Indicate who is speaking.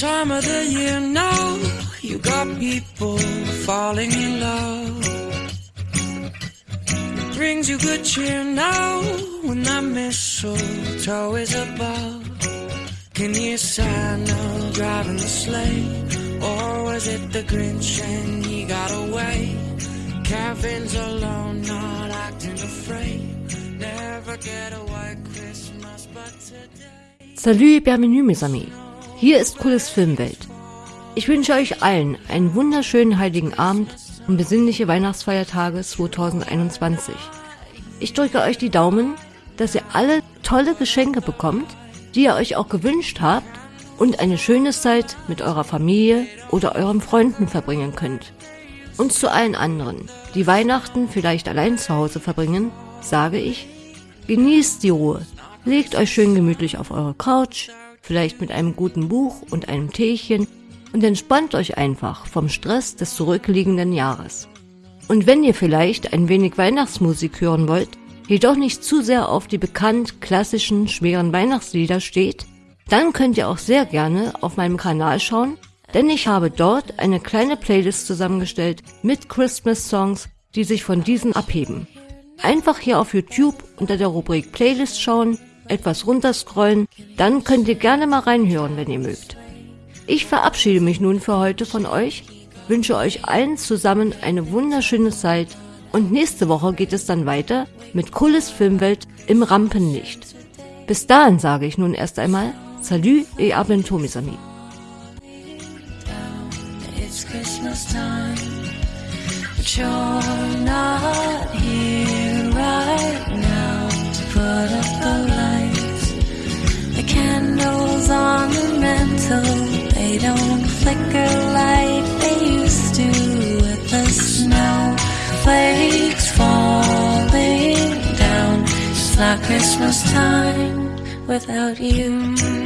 Speaker 1: time of the year now. You got people falling in love. It brings you good cheer now when that mistletoe is above. Can you Santa driving the sleigh? Or was it the Grinch and he got away? Kevin's alone, not acting afraid. Never get a white Christmas, but today.
Speaker 2: Salut, et bienvenue, mes amis. Hier ist Cooles Filmwelt. Ich wünsche euch allen einen wunderschönen heiligen Abend und besinnliche Weihnachtsfeiertage 2021. Ich drücke euch die Daumen, dass ihr alle tolle Geschenke bekommt, die ihr euch auch gewünscht habt und eine schöne Zeit mit eurer Familie oder euren Freunden verbringen könnt. Und zu allen anderen, die Weihnachten vielleicht allein zu Hause verbringen, sage ich, genießt die Ruhe, legt euch schön gemütlich auf eure Couch, vielleicht mit einem guten Buch und einem Teechen und entspannt euch einfach vom Stress des zurückliegenden Jahres. Und wenn ihr vielleicht ein wenig Weihnachtsmusik hören wollt, jedoch nicht zu sehr auf die bekannt klassischen schweren Weihnachtslieder steht, dann könnt ihr auch sehr gerne auf meinem Kanal schauen, denn ich habe dort eine kleine Playlist zusammengestellt mit Christmas Songs, die sich von diesen abheben. Einfach hier auf YouTube unter der Rubrik Playlist schauen, etwas runterscrollen, dann könnt ihr gerne mal reinhören, wenn ihr mögt. Ich verabschiede mich nun für heute von euch, wünsche euch allen zusammen eine wunderschöne Zeit und nächste Woche geht es dann weiter mit cooles Filmwelt im Rampenlicht. Bis dahin sage ich nun erst einmal Salut et à bientôt mes amis.
Speaker 1: It's Christmas time, but you're not here candles on the mantle, they don't flicker like they used to with the snowflakes falling down. It's not Christmas time without you.